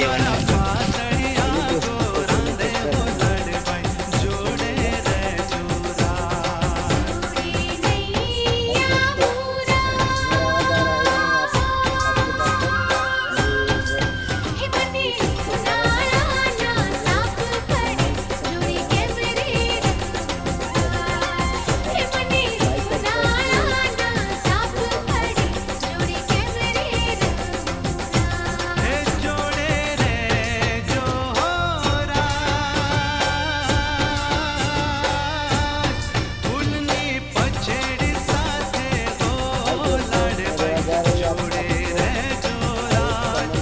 doing